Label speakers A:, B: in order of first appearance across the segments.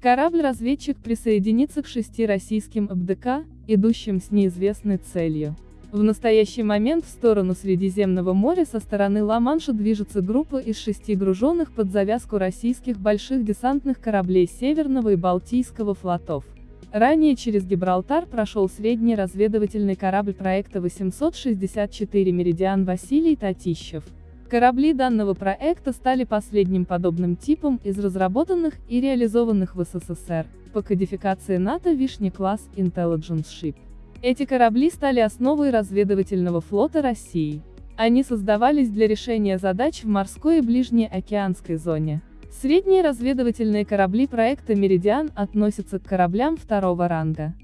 A: Корабль-разведчик присоединится к шести российским МДК, идущим с неизвестной целью. В настоящий момент в сторону Средиземного моря со стороны Ла-Манша движется группа из шести груженных под завязку российских больших десантных кораблей Северного и Балтийского флотов. Ранее через Гибралтар прошел средний разведывательный корабль проекта 864 «Меридиан» Василий Татищев. Корабли данного проекта стали последним подобным типом из разработанных и реализованных в СССР, по кодификации НАТО Вишни-класс Intelligence Ship. Эти корабли стали основой разведывательного флота России. Они создавались для решения задач в морской и ближней океанской зоне. Средние разведывательные корабли проекта «Меридиан» относятся к кораблям второго ранга.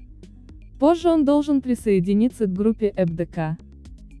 A: Позже он должен присоединиться к группе ЭБДК.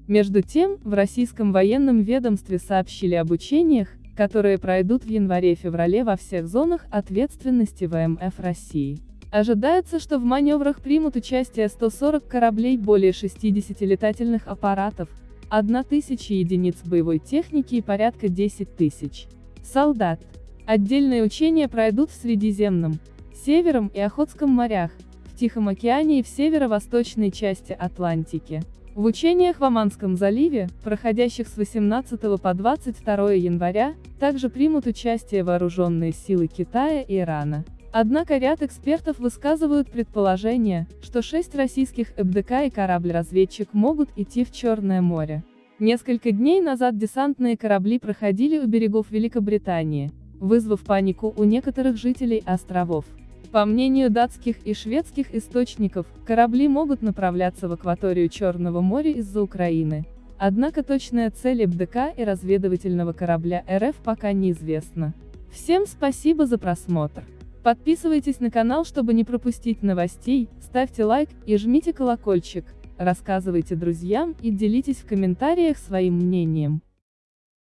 A: Между тем, в российском военном ведомстве сообщили об учениях, которые пройдут в январе-феврале во всех зонах ответственности ВМФ России. Ожидается, что в маневрах примут участие 140 кораблей более 60 летательных аппаратов, 1000 единиц боевой техники и порядка 10 тысяч солдат. Отдельные учения пройдут в Средиземном, Севером и Охотском морях, в Тихом океане и в северо-восточной части Атлантики. В учениях в Оманском заливе, проходящих с 18 по 22 января, также примут участие вооруженные силы Китая и Ирана. Однако ряд экспертов высказывают предположение, что шесть российских ЭБДК и корабль-разведчик могут идти в Черное море. Несколько дней назад десантные корабли проходили у берегов Великобритании, вызвав панику у некоторых жителей островов. По мнению датских и шведских источников, корабли могут направляться в акваторию Черного моря из-за Украины. Однако точная цель БДК и разведывательного корабля РФ пока неизвестна. Всем спасибо за просмотр. Подписывайтесь на канал, чтобы не пропустить новостей, ставьте лайк и жмите колокольчик, рассказывайте друзьям и делитесь в комментариях своим мнением.